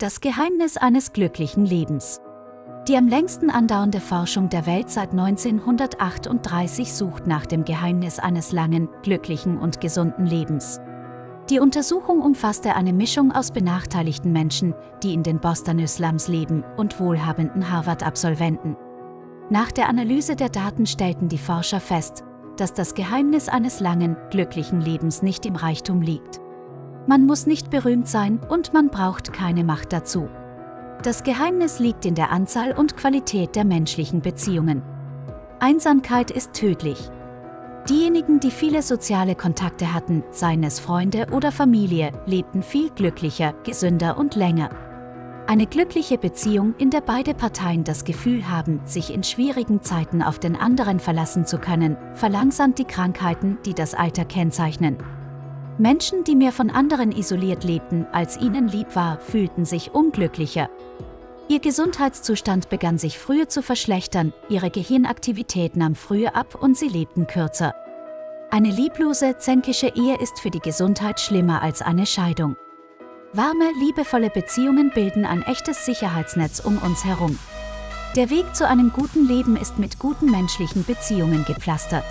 Das Geheimnis eines glücklichen Lebens. Die am längsten andauernde Forschung der Welt seit 1938 sucht nach dem Geheimnis eines langen, glücklichen und gesunden Lebens. Die Untersuchung umfasste eine Mischung aus benachteiligten Menschen, die in den Bostoner Slums leben, und wohlhabenden Harvard-Absolventen. Nach der Analyse der Daten stellten die Forscher fest, dass das Geheimnis eines langen, glücklichen Lebens nicht im Reichtum liegt. Man muss nicht berühmt sein und man braucht keine Macht dazu. Das Geheimnis liegt in der Anzahl und Qualität der menschlichen Beziehungen. Einsamkeit ist tödlich. Diejenigen, die viele soziale Kontakte hatten, seien es Freunde oder Familie, lebten viel glücklicher, gesünder und länger. Eine glückliche Beziehung, in der beide Parteien das Gefühl haben, sich in schwierigen Zeiten auf den anderen verlassen zu können, verlangsamt die Krankheiten, die das Alter kennzeichnen. Menschen, die mehr von anderen isoliert lebten, als ihnen lieb war, fühlten sich unglücklicher. Ihr Gesundheitszustand begann sich früher zu verschlechtern, ihre Gehirnaktivität nahm früher ab und sie lebten kürzer. Eine lieblose, zänkische Ehe ist für die Gesundheit schlimmer als eine Scheidung. Warme, liebevolle Beziehungen bilden ein echtes Sicherheitsnetz um uns herum. Der Weg zu einem guten Leben ist mit guten menschlichen Beziehungen gepflastert.